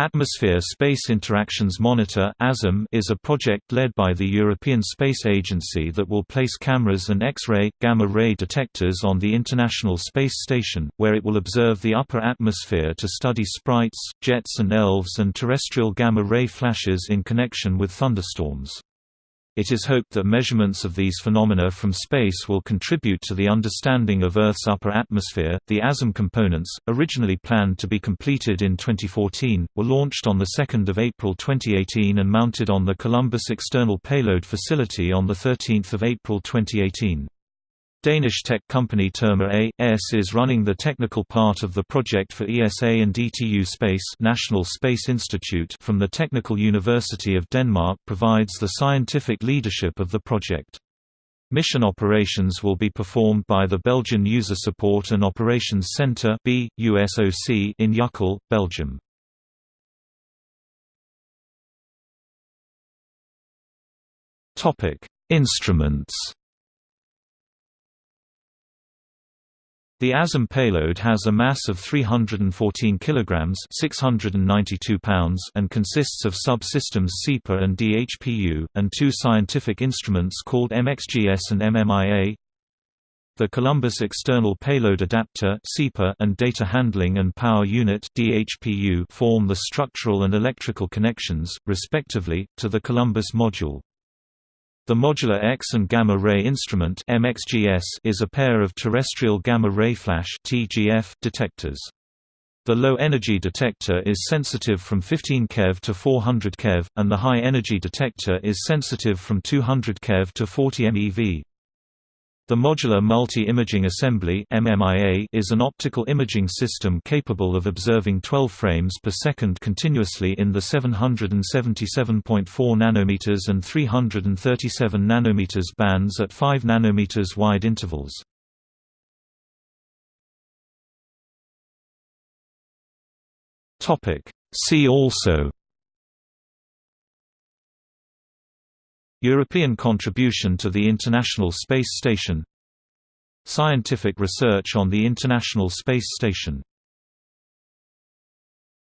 Atmosphere Space Interactions Monitor is a project led by the European Space Agency that will place cameras and X-ray, gamma-ray detectors on the International Space Station, where it will observe the upper atmosphere to study sprites, jets and elves and terrestrial gamma-ray flashes in connection with thunderstorms. It is hoped that measurements of these phenomena from space will contribute to the understanding of Earth's upper atmosphere. The ASIM components, originally planned to be completed in 2014, were launched on 2 April 2018 and mounted on the Columbus External Payload Facility on 13 April 2018. Danish tech company Terma A.S. is running the technical part of the project for ESA and DTU Space National Space Institute from the Technical University of Denmark provides the scientific leadership of the project. Mission operations will be performed by the Belgian User Support and Operations Centre in Uccle, Belgium. Instruments The ASIM payload has a mass of 314 kilograms 692 pounds and consists of subsystems CEPA and DHPU, and two scientific instruments called MXGS and MMIA. The Columbus External Payload Adapter and Data Handling and Power Unit DHPU form the structural and electrical connections, respectively, to the Columbus module. The modular X and gamma ray instrument is a pair of terrestrial gamma ray flash detectors. The low-energy detector is sensitive from 15 keV to 400 keV, and the high-energy detector is sensitive from 200 keV to 40 MeV. The Modular Multi-Imaging Assembly is an optical imaging system capable of observing 12 frames per second continuously in the 777.4 nanometers and 337 nanometers bands at 5 nanometers wide intervals. See also European contribution to the International Space Station. Scientific research on the International Space Station